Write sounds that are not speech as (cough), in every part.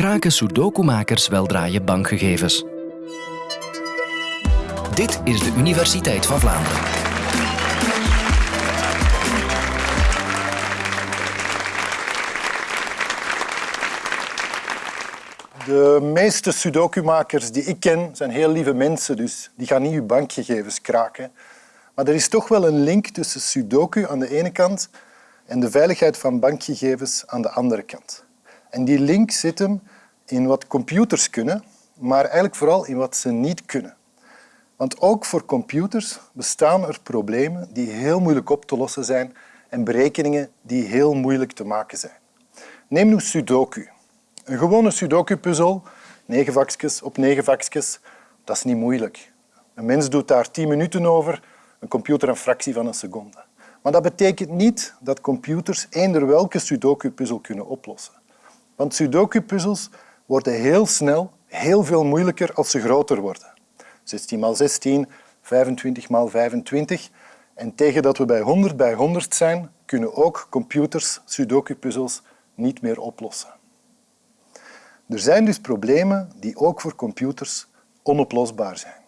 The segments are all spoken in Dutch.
kraken Sudoku-makers weldra je bankgegevens. Dit is de Universiteit van Vlaanderen. De meeste sudoku-makers die ik ken zijn heel lieve mensen, dus die gaan niet uw bankgegevens kraken. Maar er is toch wel een link tussen sudoku aan de ene kant en de veiligheid van bankgegevens aan de andere kant. En die link zit hem in wat computers kunnen, maar eigenlijk vooral in wat ze niet kunnen. Want ook voor computers bestaan er problemen die heel moeilijk op te lossen zijn en berekeningen die heel moeilijk te maken zijn. Neem nu Sudoku. Een gewone Sudoku-puzzel, negen vakjes op negen vakjes, dat is niet moeilijk. Een mens doet daar tien minuten over, een computer een fractie van een seconde. Maar dat betekent niet dat computers eender welke Sudoku-puzzel kunnen oplossen. Want Sudoku-puzzels worden heel snel heel veel moeilijker als ze groter worden. 16 x 16, 25 x 25. En tegen dat we bij 100 bij 100 zijn, kunnen ook computers Sudoku-puzzels niet meer oplossen. Er zijn dus problemen die ook voor computers onoplosbaar zijn.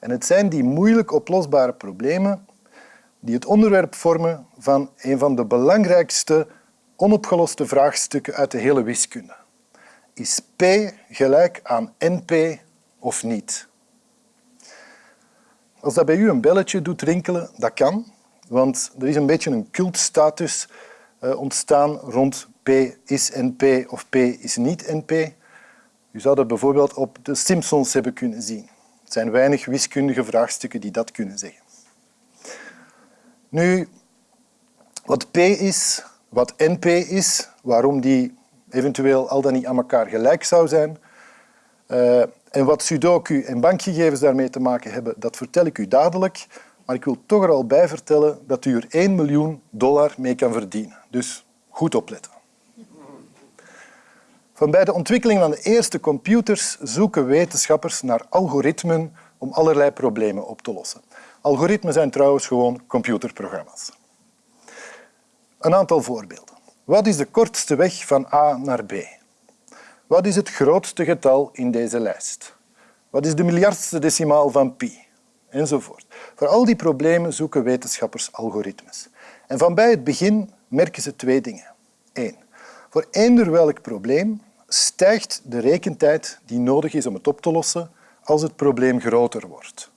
En het zijn die moeilijk oplosbare problemen die het onderwerp vormen van een van de belangrijkste onopgeloste vraagstukken uit de hele wiskunde. Is P gelijk aan NP of niet? Als dat bij u een belletje doet rinkelen, dat kan, want er is een beetje een cultstatus eh, ontstaan rond P is NP of P is niet NP. U zou dat bijvoorbeeld op de Simpsons hebben kunnen zien. Er zijn weinig wiskundige vraagstukken die dat kunnen zeggen. Nu, wat P is, wat NP is, waarom die eventueel al dan niet aan elkaar gelijk zou zijn, uh, en wat sudoku en bankgegevens daarmee te maken hebben, dat vertel ik u dadelijk. Maar ik wil toch er al bij vertellen dat u er 1 miljoen dollar mee kan verdienen. Dus goed opletten. Van bij de ontwikkeling van de eerste computers zoeken wetenschappers naar algoritmen om allerlei problemen op te lossen. Algoritmen zijn trouwens gewoon computerprogramma's. Een aantal voorbeelden. Wat is de kortste weg van A naar B? Wat is het grootste getal in deze lijst? Wat is de miljardste decimaal van pi? Enzovoort. Voor al die problemen zoeken wetenschappers algoritmes. En van bij het begin merken ze twee dingen. Eén, voor eender welk probleem stijgt de rekentijd die nodig is om het op te lossen als het probleem groter wordt.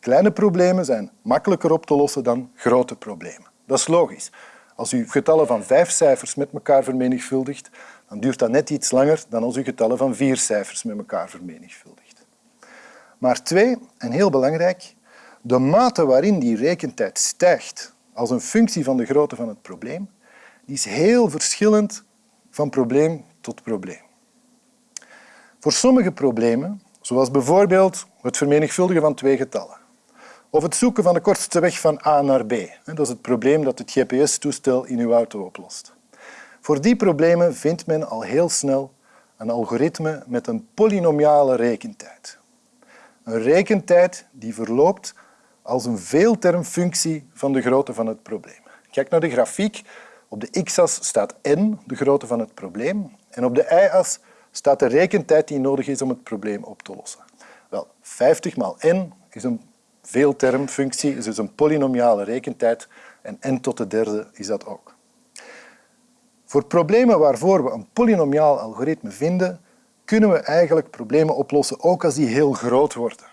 Kleine problemen zijn makkelijker op te lossen dan grote problemen. Dat is logisch. Als u getallen van vijf cijfers met elkaar vermenigvuldigt, dan duurt dat net iets langer dan als u getallen van vier cijfers met elkaar vermenigvuldigt. Maar twee, en heel belangrijk, de mate waarin die rekentijd stijgt als een functie van de grootte van het probleem, die is heel verschillend van probleem tot probleem. Voor sommige problemen, zoals bijvoorbeeld het vermenigvuldigen van twee getallen, of het zoeken van de kortste weg van A naar B, dat is het probleem dat het GPS-toestel in uw auto oplost. Voor die problemen vindt men al heel snel een algoritme met een polynomiale rekentijd. Een rekentijd die verloopt als een veeltermfunctie van de grootte van het probleem. Kijk naar de grafiek. Op de x-as staat n, de grootte van het probleem, en op de y-as staat de rekentijd die nodig is om het probleem op te lossen. Wel, 50 maal n is een veeltermfunctie, is dus een polynomiale rekentijd, en n tot de derde is dat ook. Voor problemen waarvoor we een polynomiaal algoritme vinden, kunnen we eigenlijk problemen oplossen, ook als die heel groot worden.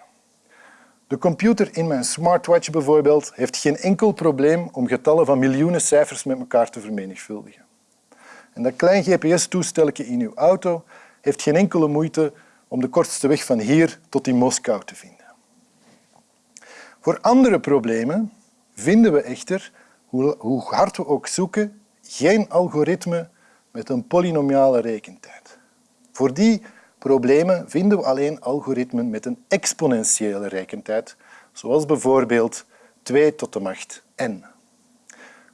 De computer in mijn smartwatch bijvoorbeeld heeft geen enkel probleem om getallen van miljoenen cijfers met elkaar te vermenigvuldigen. En dat klein GPS-toestelletje in uw auto heeft geen enkele moeite om de kortste weg van hier tot in Moskou te vinden. Voor andere problemen vinden we echter, hoe hard we ook zoeken, geen algoritme met een polynomiale rekentijd. Voor die problemen vinden we alleen algoritmen met een exponentiële rekentijd, zoals bijvoorbeeld 2 tot de macht n.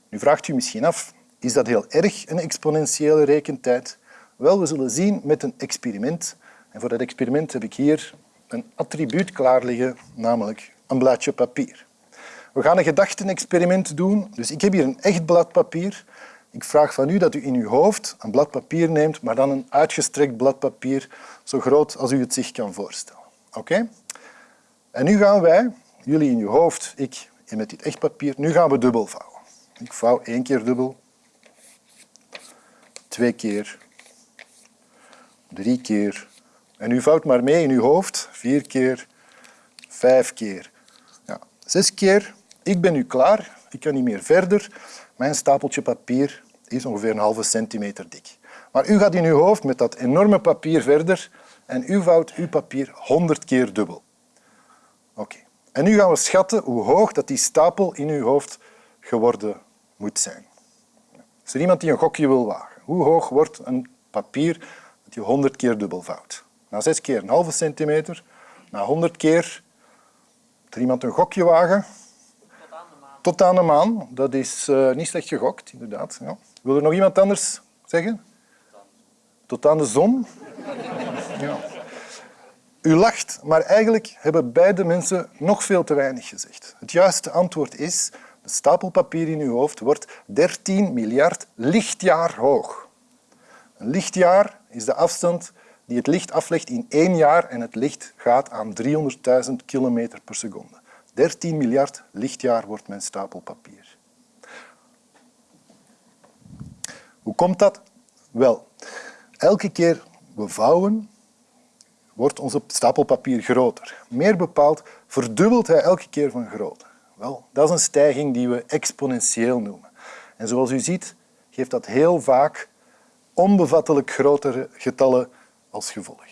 Nu vraagt u misschien af, is dat heel erg, een exponentiële rekentijd? Wel, we zullen zien met een experiment. En voor dat experiment heb ik hier een attribuut klaar liggen, namelijk een blaadje papier. We gaan een gedachtenexperiment doen. Dus ik heb hier een echt blad papier Ik vraag van u dat u in uw hoofd een blad papier neemt, maar dan een uitgestrekt blad papier, zo groot als u het zich kan voorstellen. Oké? En nu gaan wij, jullie in uw hoofd, ik met dit echt papier, nu gaan we dubbel vouwen. Ik vouw één keer dubbel, twee keer, drie keer. En u vouwt maar mee in uw hoofd, vier keer, vijf keer, zes keer. Ik ben nu klaar, ik kan niet meer verder. Mijn stapeltje papier is ongeveer een halve centimeter dik. Maar u gaat in uw hoofd met dat enorme papier verder en u vouwt uw papier honderd keer dubbel. Oké. En nu gaan we schatten hoe hoog dat die stapel in uw hoofd geworden moet zijn. Is er iemand die een gokje wil wagen? Hoe hoog wordt een papier dat je honderd keer dubbel vouwt? Na zes keer een halve centimeter, na honderd keer... Er iemand een gokje wagen? Tot aan de maan. Tot aan de maan. Dat is uh, niet slecht gegokt, inderdaad. Ja. Wil er nog iemand anders zeggen? Tot aan de zon? (laughs) Ja. U lacht, maar eigenlijk hebben beide mensen nog veel te weinig gezegd. Het juiste antwoord is, de stapel papier in uw hoofd wordt 13 miljard lichtjaar hoog. Een lichtjaar is de afstand die het licht aflegt in één jaar en het licht gaat aan 300.000 kilometer per seconde. 13 miljard lichtjaar wordt mijn stapel papier. Hoe komt dat? Wel, elke keer we vouwen, wordt onze stapel papier groter. Meer bepaald verdubbelt hij elke keer van grootte. Wel, dat is een stijging die we exponentieel noemen. En zoals u ziet, geeft dat heel vaak onbevattelijk grotere getallen als gevolg.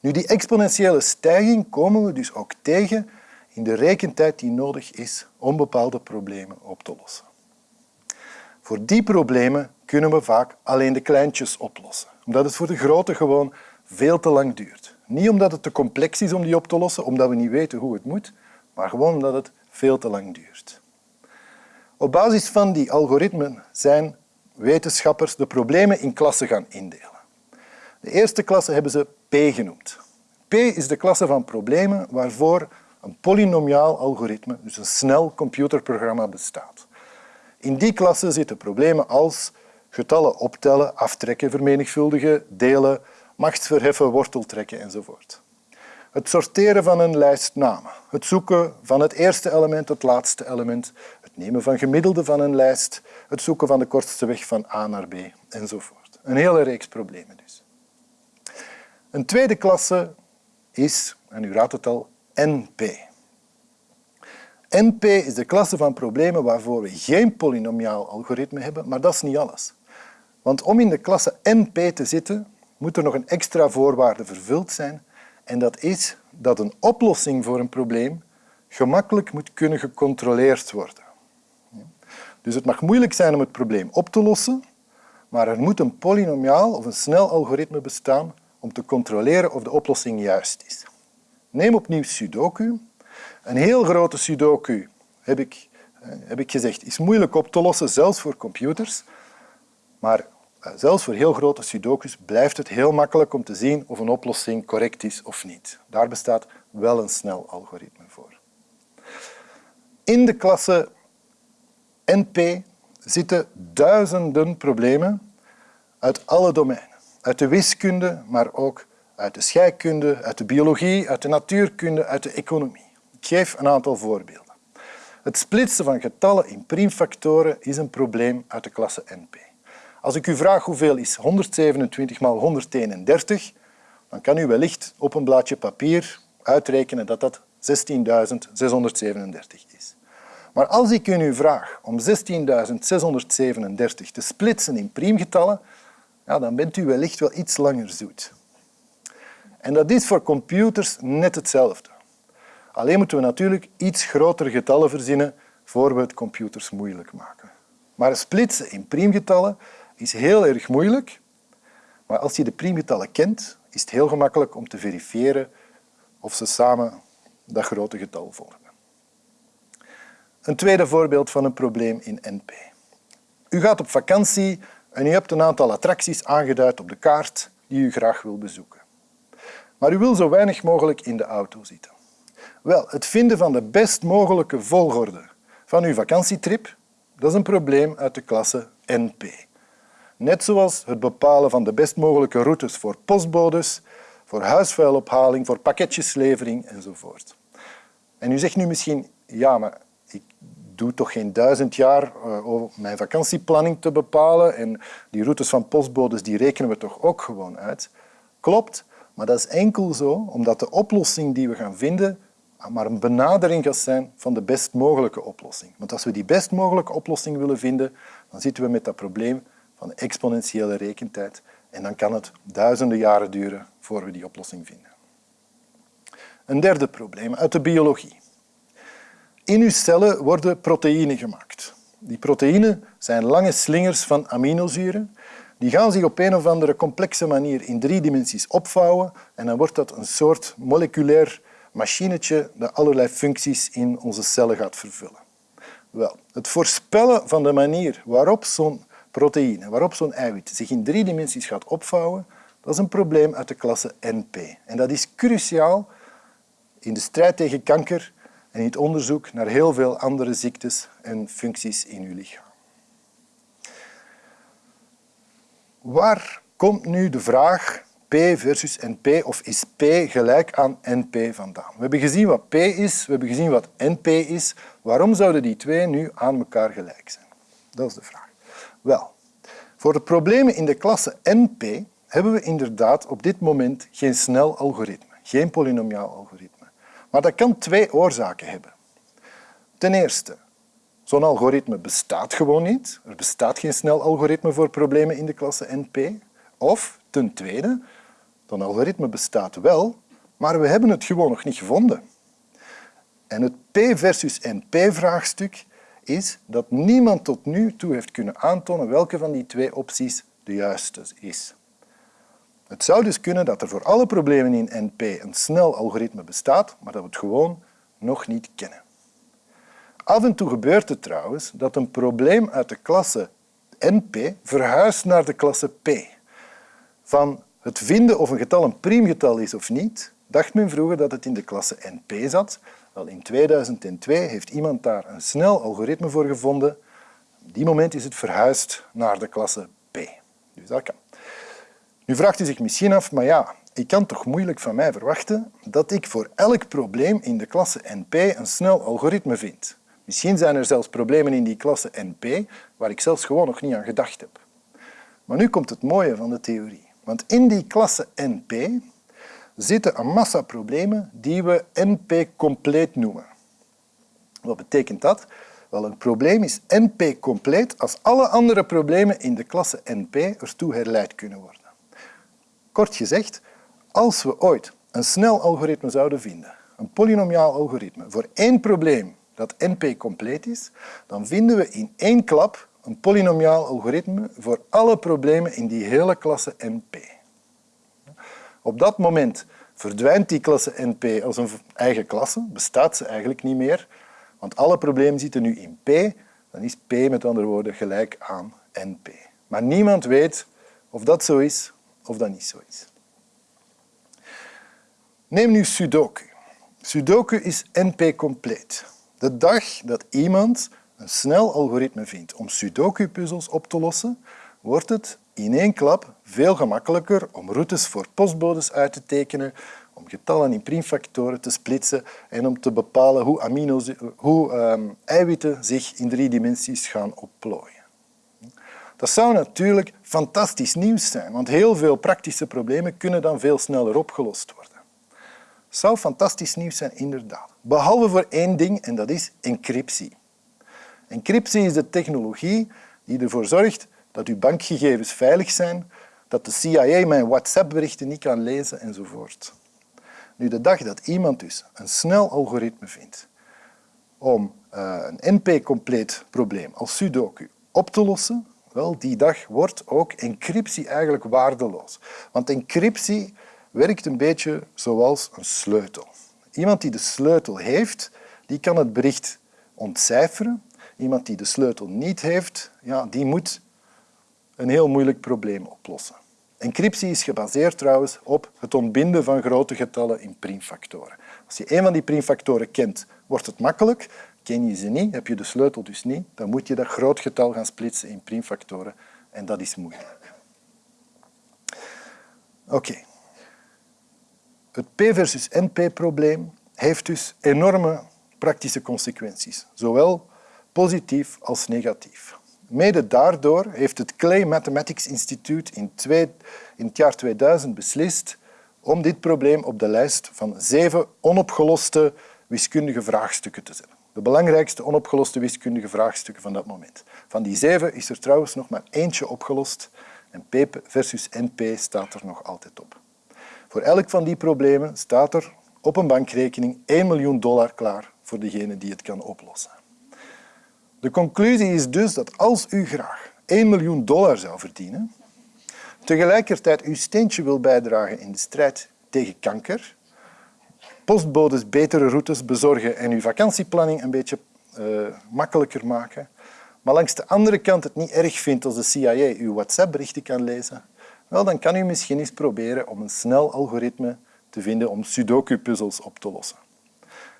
Nu, die exponentiële stijging komen we dus ook tegen in de rekentijd die nodig is om bepaalde problemen op te lossen. Voor die problemen kunnen we vaak alleen de kleintjes oplossen, omdat het voor de grote gewoon veel te lang duurt. Niet omdat het te complex is om die op te lossen, omdat we niet weten hoe het moet, maar gewoon omdat het veel te lang duurt. Op basis van die algoritmen zijn wetenschappers de problemen in klassen gaan indelen. De eerste klasse hebben ze P genoemd. P is de klasse van problemen waarvoor een polynomiaal algoritme, dus een snel computerprogramma, bestaat. In die klasse zitten problemen als getallen optellen, aftrekken, vermenigvuldigen, delen, machtsverheffen, worteltrekken enzovoort. Het sorteren van een lijst namen, het zoeken van het eerste element, het laatste element, het nemen van gemiddelden van een lijst, het zoeken van de kortste weg van A naar B enzovoort. Een hele reeks problemen dus. Een tweede klasse is, en u raadt het al, NP. NP is de klasse van problemen waarvoor we geen polynomiaal algoritme hebben, maar dat is niet alles. Want om in de klasse NP te zitten, moet er nog een extra voorwaarde vervuld zijn en dat is dat een oplossing voor een probleem gemakkelijk moet kunnen gecontroleerd worden. Dus het mag moeilijk zijn om het probleem op te lossen, maar er moet een polynomiaal of een snel algoritme bestaan om te controleren of de oplossing juist is. Neem opnieuw Sudoku. Een heel grote Sudoku, heb ik, heb ik gezegd, is moeilijk op te lossen, zelfs voor computers. Maar eh, zelfs voor heel grote sudokus blijft het heel makkelijk om te zien of een oplossing correct is of niet. Daar bestaat wel een snel algoritme voor. In de klasse NP zitten duizenden problemen uit alle domeinen. Uit de wiskunde, maar ook uit de scheikunde, uit de biologie, uit de natuurkunde, uit de economie. Ik geef een aantal voorbeelden. Het splitsen van getallen in priemfactoren is een probleem uit de klasse NP. Als ik u vraag hoeveel is 127 maal 131, dan kan u wellicht op een blaadje papier uitrekenen dat dat 16.637 is. Maar als ik u vraag om 16.637 te splitsen in priemgetallen, ja, dan bent u wellicht wel iets langer zoet. En dat is voor computers net hetzelfde. Alleen moeten we natuurlijk iets grotere getallen verzinnen voor we het computers moeilijk maken. Maar splitsen in priemgetallen is heel erg moeilijk, maar als je de priemgetallen kent, is het heel gemakkelijk om te verifiëren of ze samen dat grote getal vormen. Een tweede voorbeeld van een probleem in NP. U gaat op vakantie en u hebt een aantal attracties aangeduid op de kaart die u graag wil bezoeken. Maar u wil zo weinig mogelijk in de auto zitten. Wel, het vinden van de best mogelijke volgorde van uw vakantietrip, dat is een probleem uit de klasse NP. Net zoals het bepalen van de best mogelijke routes voor postbodes, voor huisvuilophaling, voor pakketjeslevering enzovoort. En u zegt nu misschien, ja, maar ik doe toch geen duizend jaar uh, om mijn vakantieplanning te bepalen en die routes van postbodes die rekenen we toch ook gewoon uit. Klopt, maar dat is enkel zo omdat de oplossing die we gaan vinden maar een benadering gaat zijn van de best mogelijke oplossing. Want als we die best mogelijke oplossing willen vinden, dan zitten we met dat probleem van exponentiële rekentijd en dan kan het duizenden jaren duren voor we die oplossing vinden. Een derde probleem uit de biologie. In uw cellen worden proteïnen gemaakt. Die proteïnen zijn lange slingers van aminozuren. Die gaan zich op een of andere complexe manier in drie dimensies opvouwen en dan wordt dat een soort moleculair machinetje dat allerlei functies in onze cellen gaat vervullen. Wel, het voorspellen van de manier waarop zo'n proteïne, waarop zo'n eiwit zich in drie dimensies gaat opvouwen, dat is een probleem uit de klasse NP. En dat is cruciaal in de strijd tegen kanker en in het onderzoek naar heel veel andere ziektes en functies in uw lichaam. Waar komt nu de vraag P versus NP of is P gelijk aan NP vandaan? We hebben gezien wat P is, we hebben gezien wat NP is. Waarom zouden die twee nu aan elkaar gelijk zijn? Dat is de vraag. Wel, voor de problemen in de klasse NP hebben we inderdaad op dit moment geen snel algoritme, geen polynomiaal algoritme. Maar dat kan twee oorzaken hebben. Ten eerste, zo'n algoritme bestaat gewoon niet. Er bestaat geen snel algoritme voor problemen in de klasse NP. Of ten tweede, zo'n algoritme bestaat wel, maar we hebben het gewoon nog niet gevonden. En het P versus NP-vraagstuk is dat niemand tot nu toe heeft kunnen aantonen welke van die twee opties de juiste is. Het zou dus kunnen dat er voor alle problemen in NP een snel algoritme bestaat, maar dat we het gewoon nog niet kennen. Af en toe gebeurt het trouwens dat een probleem uit de klasse NP verhuist naar de klasse P. Van het vinden of een getal een priemgetal is of niet, dacht men vroeger dat het in de klasse NP zat. Wel, in 2002 heeft iemand daar een snel algoritme voor gevonden. Op die moment is het verhuisd naar de klasse P. Dus dat kan. Nu vraagt u zich misschien af, maar ja, ik kan toch moeilijk van mij verwachten dat ik voor elk probleem in de klasse NP een snel algoritme vind. Misschien zijn er zelfs problemen in die klasse NP waar ik zelfs gewoon nog niet aan gedacht heb. Maar nu komt het mooie van de theorie. Want in die klasse NP zitten een massa problemen die we NP-compleet noemen. Wat betekent dat? Wel, een probleem is NP-compleet als alle andere problemen in de klasse NP ertoe herleid kunnen worden. Kort gezegd, als we ooit een snel algoritme zouden vinden, een polynomiaal algoritme, voor één probleem dat NP-compleet is, dan vinden we in één klap een polynomiaal algoritme voor alle problemen in die hele klasse NP. Op dat moment verdwijnt die klasse NP als een eigen klasse, bestaat ze eigenlijk niet meer, want alle problemen zitten nu in P, dan is P met andere woorden gelijk aan NP. Maar niemand weet of dat zo is of dat niet zo is. Neem nu Sudoku. Sudoku is NP-compleet. De dag dat iemand een snel algoritme vindt om Sudoku-puzzels op te lossen, wordt het in één klap veel gemakkelijker om routes voor postbodes uit te tekenen, om getallen in priemfactoren te splitsen en om te bepalen hoe, amino's, hoe um, eiwitten zich in drie dimensies gaan opplooien. Dat zou natuurlijk fantastisch nieuws zijn, want heel veel praktische problemen kunnen dan veel sneller opgelost worden. Dat zou fantastisch nieuws zijn, inderdaad. Behalve voor één ding, en dat is encryptie. Encryptie is de technologie die ervoor zorgt dat uw bankgegevens veilig zijn, dat de CIA mijn WhatsApp-berichten niet kan lezen enzovoort. Nu, de dag dat iemand dus een snel algoritme vindt om uh, een NP-compleet probleem als Sudoku op te lossen, wel, die dag wordt ook encryptie eigenlijk waardeloos. Want encryptie werkt een beetje zoals een sleutel. Iemand die de sleutel heeft, die kan het bericht ontcijferen. Iemand die de sleutel niet heeft, ja, die moet een heel moeilijk probleem oplossen. Encryptie is gebaseerd trouwens op het ontbinden van grote getallen in priemfactoren. Als je een van die priemfactoren kent, wordt het makkelijk. Ken je ze niet, heb je de sleutel dus niet, dan moet je dat groot getal gaan splitsen in primfactoren en dat is moeilijk. Oké. Het P versus NP-probleem heeft dus enorme praktische consequenties, zowel positief als negatief. Mede daardoor heeft het Clay Mathematics Institute in, in het jaar 2000 beslist om dit probleem op de lijst van zeven onopgeloste wiskundige vraagstukken te zetten. De belangrijkste onopgeloste wiskundige vraagstukken van dat moment. Van die zeven is er trouwens nog maar eentje opgelost en P versus NP staat er nog altijd op. Voor elk van die problemen staat er op een bankrekening 1 miljoen dollar klaar voor degene die het kan oplossen. De conclusie is dus dat als u graag 1 miljoen dollar zou verdienen, tegelijkertijd uw steentje wil bijdragen in de strijd tegen kanker, postbodes betere routes bezorgen en uw vakantieplanning een beetje uh, makkelijker maken, maar langs de andere kant het niet erg vindt als de CIA uw WhatsApp-berichten kan lezen, wel, dan kan u misschien eens proberen om een snel algoritme te vinden om sudoku-puzzels op te lossen.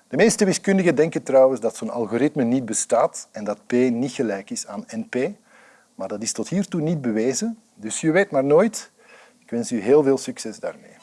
De meeste wiskundigen denken trouwens dat zo'n algoritme niet bestaat en dat P niet gelijk is aan NP, maar dat is tot hiertoe niet bewezen, dus je weet maar nooit. Ik wens u heel veel succes daarmee.